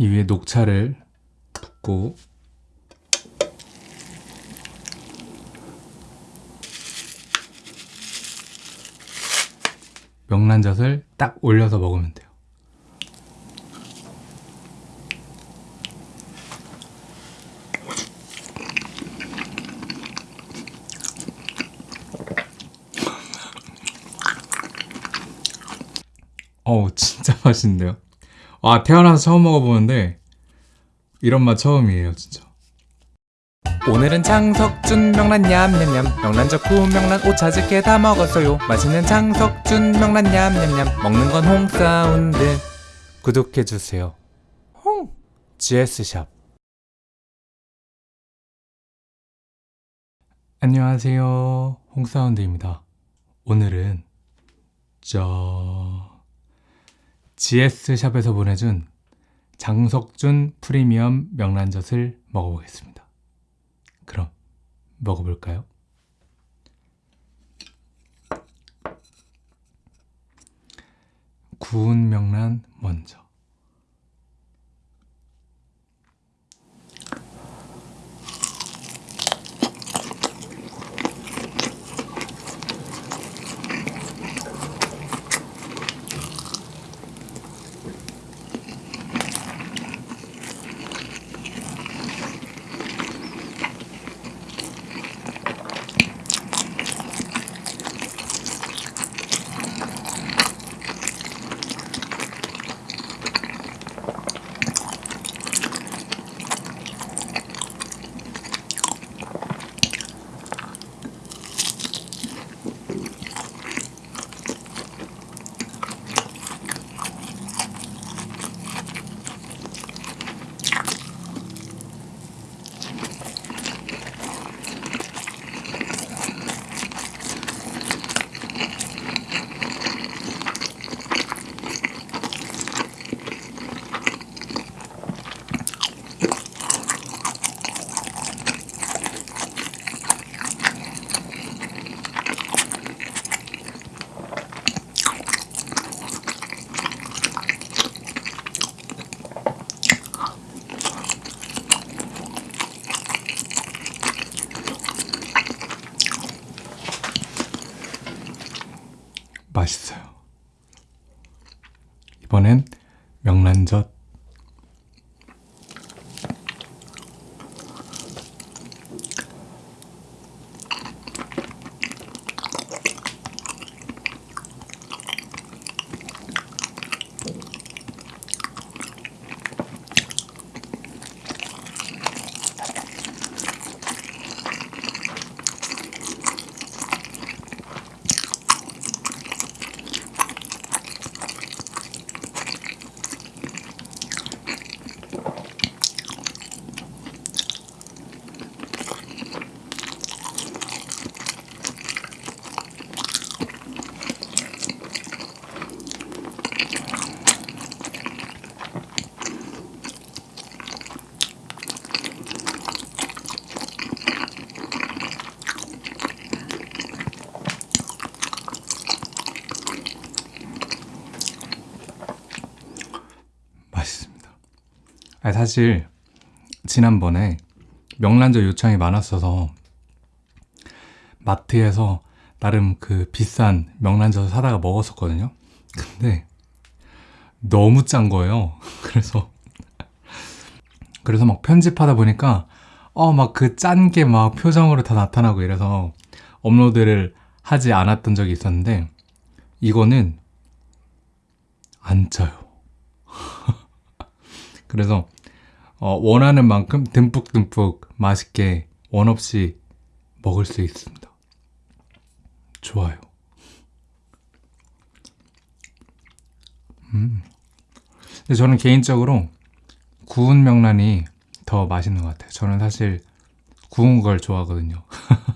이 위에 녹차를 붓고 명란젓을 딱 올려서 먹으면 돼요. 어우 진짜 맛있는데요. 아 태어나서 처음 먹어보는데 이런 맛 처음이에요 진짜. 오늘은 장석준 명란 냠냠냠. 명란젓 구 명란 오차즈게 다 먹었어요. 맛있는 장석준 명란 냠냠냠. 먹는 건 홍사운드. 구독해주세요. 홍! GS샵. 안녕하세요. 홍사운드입니다. 오늘은 저 GS샵에서 보내준 장석준 프리미엄 명란젓을 먹어보겠습니다. 그럼 먹어볼까요? 구운 명란 먼저 맛있어요. 이번엔 명란젓 아니, 사실 지난번에 명란젓 요청이 많았어서 마트에서 나름 그 비싼 명란젓을 사다가 먹었었거든요. 근데 너무 짠 거예요. 그래서 그래서 막 편집하다 보니까 어 막 그 짠 게 막 표정으로 다 나타나고 이래서 업로드를 하지 않았던 적이 있었는데 이거는 안 짜요. 그래서 어, 원하는 만큼 듬뿍듬뿍 맛있게 원 없이 먹을 수 있습니다. 좋아요. 음. 저는 개인적으로 구운 명란이 더 맛있는 것 같아요. 저는 사실 구운 걸 좋아하거든요.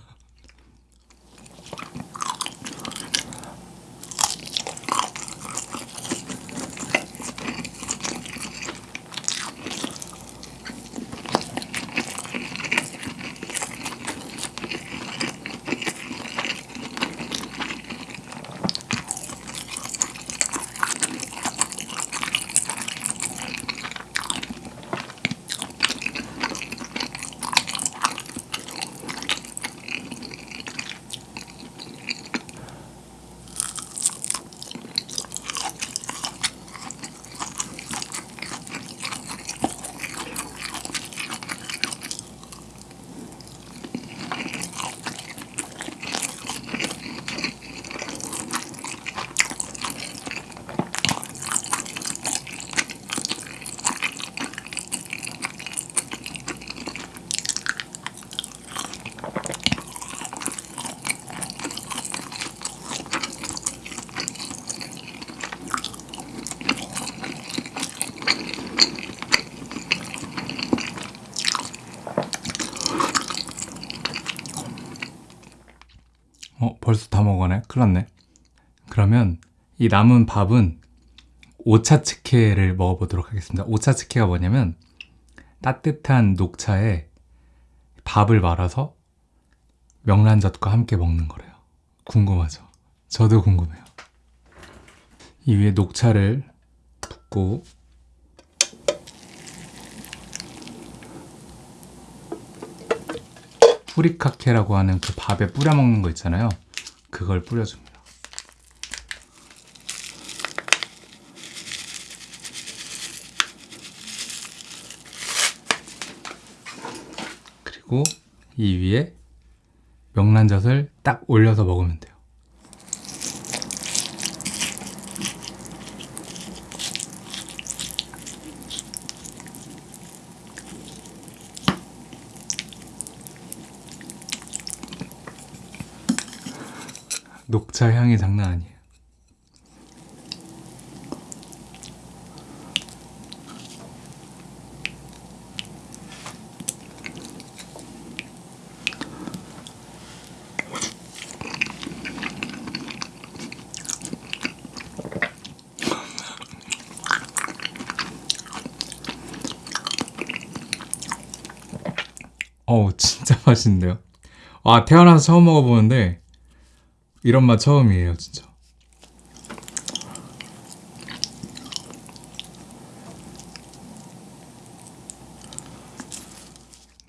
났네. 그러면 이 남은 밥은 오차츠케를 먹어보도록 하겠습니다. 오차츠케가 뭐냐면 따뜻한 녹차에 밥을 말아서 명란젓과 함께 먹는 거래요. 궁금하죠? 저도 궁금해요. 이 위에 녹차를 붓고 후리카케라고 하는 그 밥에 뿌려 먹는 거 있잖아요. 그걸 뿌려줍니다. 그리고 이 위에 명란젓을 딱 올려서 먹으면 돼요. 녹차 향이 장난 아니에요. 어우 진짜 맛있는데요. 아 태어나서 처음 먹어보는데 이런 맛 처음이에요 진짜.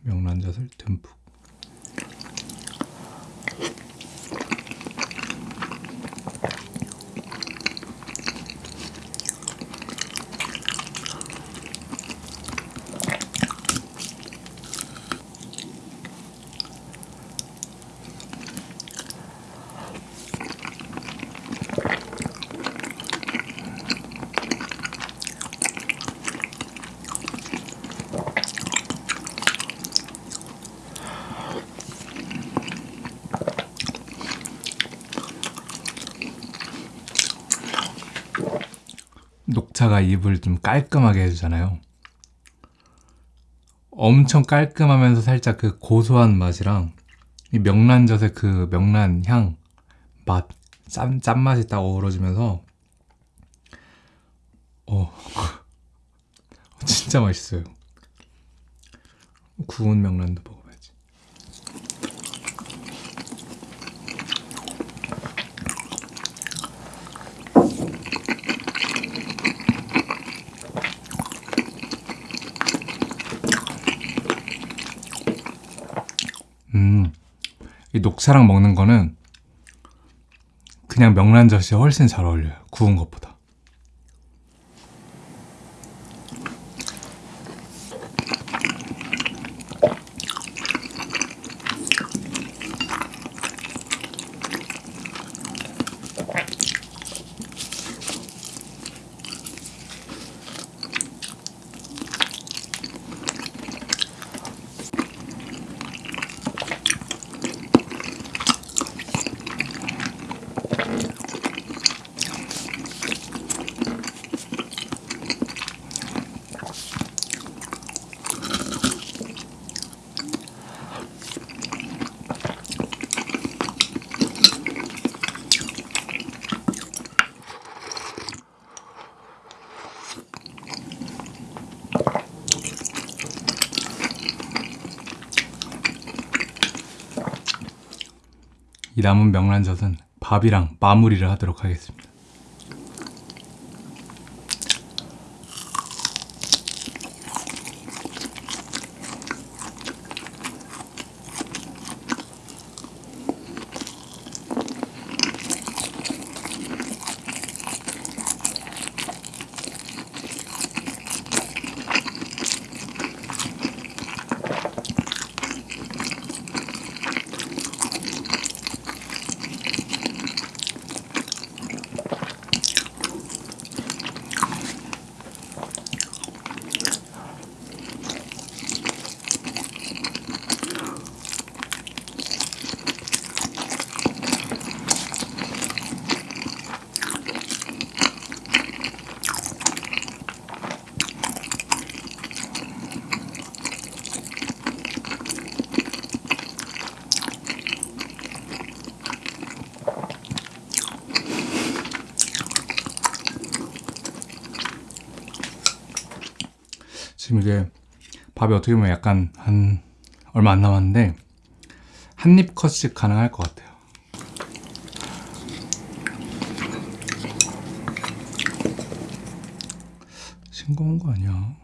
명란젓을 듬뿍. 녹차가 입을 좀 깔끔하게 해주잖아요. 엄청 깔끔하면서 살짝 그 고소한 맛이랑 이 명란젓의 그 명란 향, 맛, 짠, 짠맛이 딱 어우러지면서 어, 진짜 맛있어요. 구운 명란도 먹어봐야지. 음, 이 녹차랑 먹는 거는 그냥 명란젓이 훨씬 잘 어울려요. 구운 것보다. 이 남은 명란젓은 밥이랑 마무리를 하도록 하겠습니다. 지금 이게 밥이 어떻게 보면 약간 한 얼마 안 남았는데 한 입 컷씩 가능할 것 같아요. 싱거운 거 아니야?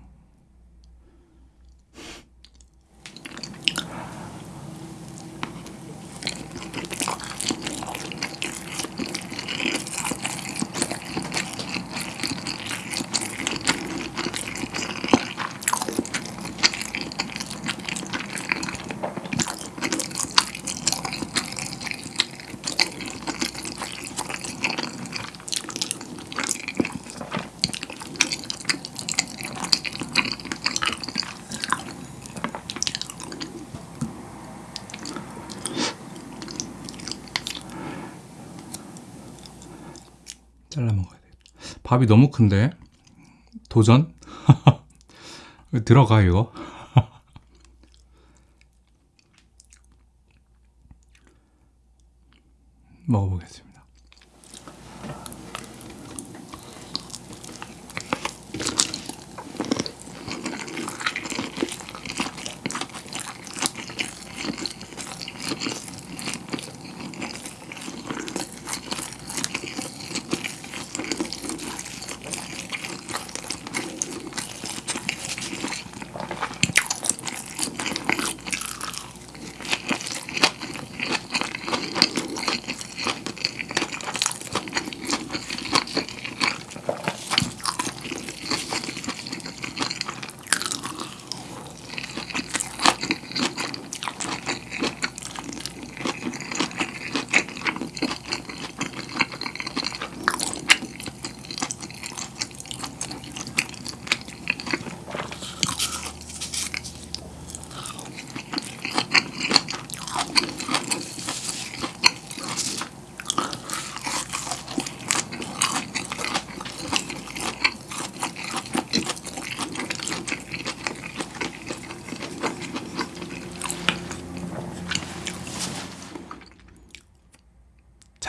밥이 너무 큰데 도전? 들어가 이거? 먹어보겠습니다.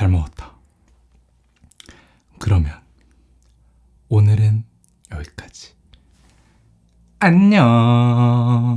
잘 먹었다. 그러면 오늘은 여기까지. 안녕.